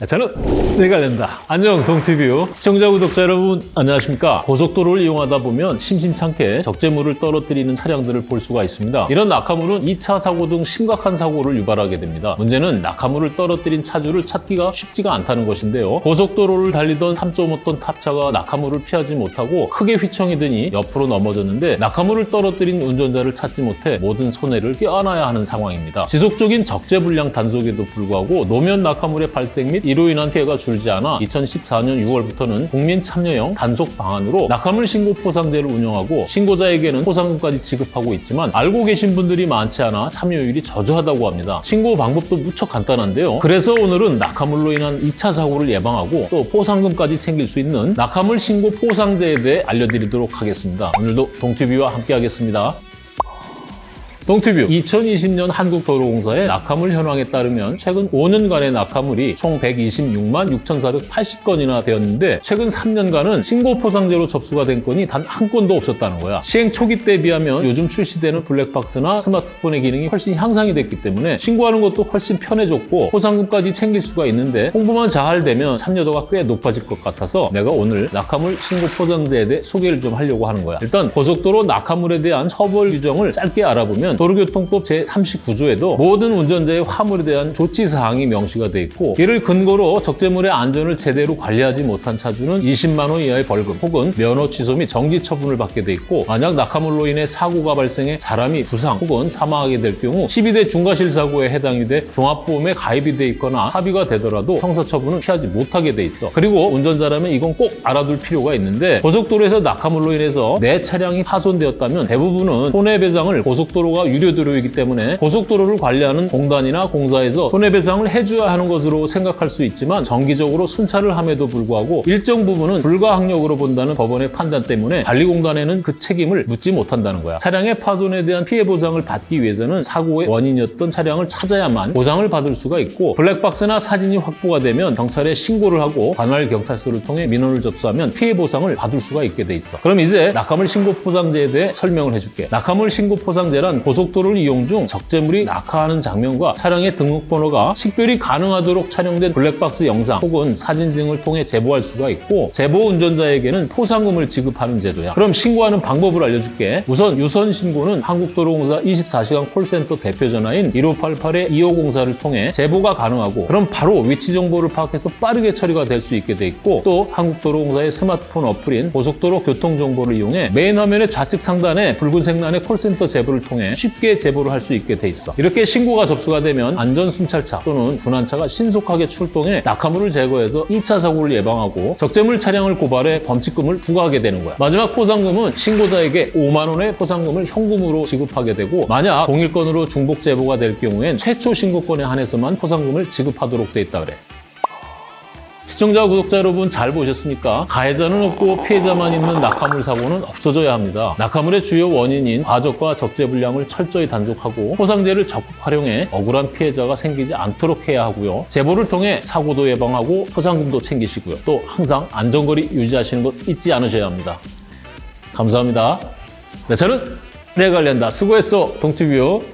네, 저는 내가 된다. 안녕 동티뷰 시청자 구독자 여러분 안녕하십니까 고속도로를 이용하다 보면 심심찮게 적재물을 떨어뜨리는 차량들을 볼 수가 있습니다. 이런 낙하물은 2차 사고 등 심각한 사고를 유발하게 됩니다. 문제는 낙하물을 떨어뜨린 차주를 찾기가 쉽지가 않다는 것인데요. 고속도로를 달리던 3.5톤 탑차가 낙하물을 피하지 못하고 크게 휘청이 드니 옆으로 넘어졌는데 낙하물을 떨어뜨린 운전자를 찾지 못해 모든 손해를 껴안아야 하는 상황입니다. 지속적인 적재불량 단속에도 불구하고 노면 낙하물의 발생 및 이로 인한 피해가 줄지 않아 2014년 6월부터는 국민 참여형 단속 방안으로 낙하물 신고 포상제를 운영하고 신고자에게는 포상금까지 지급하고 있지만 알고 계신 분들이 많지 않아 참여율이 저조하다고 합니다. 신고 방법도 무척 간단한데요. 그래서 오늘은 낙하물로 인한 2차 사고를 예방하고 또 포상금까지 챙길 수 있는 낙하물 신고 포상제에 대해 알려드리도록 하겠습니다. 오늘도 동티비와 함께 하겠습니다. 동티뷰 2020년 한국도로공사의 낙하물 현황에 따르면 최근 5년간의 낙하물이 총 126만 6,480건이나 되었는데 최근 3년간은 신고 포상제로 접수가 된 건이 단 한 건도 없었다는 거야. 시행 초기 때에 비하면 요즘 출시되는 블랙박스나 스마트폰의 기능이 훨씬 향상이 됐기 때문에 신고하는 것도 훨씬 편해졌고 포상금까지 챙길 수가 있는데 홍보만 잘 되면 참여도가 꽤 높아질 것 같아서 내가 오늘 낙하물 신고 포상제에 대해 소개를 좀 하려고 하는 거야. 일단 고속도로 낙하물에 대한 처벌 규정을 짧게 알아보면 도로교통법 제39조에도 모든 운전자의 화물에 대한 조치 사항이 명시가 돼 있고 이를 근거로 적재물의 안전을 제대로 관리하지 못한 차주는 20만 원 이하의 벌금 혹은 면허 취소 및 정지 처분을 받게 돼 있고 만약 낙하물로 인해 사고가 발생해 사람이 부상 혹은 사망하게 될 경우 12대 중과실 사고에 해당이 돼 종합보험에 가입이 돼 있거나 합의가 되더라도 형사처분을 피하지 못하게 돼 있어. 그리고 운전자라면 이건 꼭 알아둘 필요가 있는데 고속도로에서 낙하물로 인해서 내 차량이 파손되었다면 대부분은 손해배상을 고속도로가 유료 도로이기 때문에 고속도로를 관리하는 공단이나 공사에서 손해배상을 해줘야 하는 것으로 생각할 수 있지만 정기적으로 순찰을 함에도 불구하고 일정 부분은 불가항력으로 본다는 법원의 판단 때문에 관리공단에는 그 책임을 묻지 못한다는 거야. 차량의 파손에 대한 피해 보상을 받기 위해서는 사고의 원인이었던 차량을 찾아야만 보상을 받을 수가 있고 블랙박스나 사진이 확보가 되면 경찰에 신고를 하고 관할 경찰서를 통해 민원을 접수하면 피해 보상을 받을 수가 있게 돼 있어. 그럼 이제 낙하물 신고 포상제에 대해 설명을 해줄게. 낙하물 신고 포상제란 고 속도로를 이용 중 적재물이 낙하하는 장면과 차량의 등록번호가 식별이 가능하도록 촬영된 블랙박스 영상 혹은 사진 등을 통해 제보할 수가 있고 제보 운전자에게는 포상금을 지급하는 제도야. 그럼 신고하는 방법을 알려줄게. 우선 유선 신고는 한국도로공사 24시간 콜센터 대표 전화인 1588의 2504를 통해 제보가 가능하고 그럼 바로 위치 정보를 파악해서 빠르게 처리가 될 수 있게 돼 있고 또 한국도로공사의 스마트폰 어플인 고속도로 교통정보를 이용해 메인 화면의 좌측 상단에 붉은색 란의 콜센터 제보를 통해 쉽게 제보를 할 수 있게 돼 있어. 이렇게 신고가 접수가 되면 안전순찰차 또는 분환차가 신속하게 출동해 낙하물을 제거해서 2차 사고를 예방하고 적재물 차량을 고발해 범칙금을 부과하게 되는 거야. 마지막 포상금은 신고자에게 5만 원의 포상금을 현금으로 지급하게 되고 만약 동일 건으로 중복 제보가 될 경우엔 최초 신고건에 한해서만 포상금을 지급하도록 돼 있다 그래. 시청자, 구독자 여러분 잘 보셨습니까? 가해자는 없고 피해자만 있는 낙하물 사고는 없어져야 합니다. 낙하물의 주요 원인인 과적과 적재 불량을 철저히 단속하고 포상제를 적극 활용해 억울한 피해자가 생기지 않도록 해야 하고요. 제보를 통해 사고도 예방하고 포상금도 챙기시고요. 또 항상 안전거리 유지하시는 것 잊지 않으셔야 합니다. 감사합니다. 네, 저는 내 관련다. 수고했어, 동티뷰.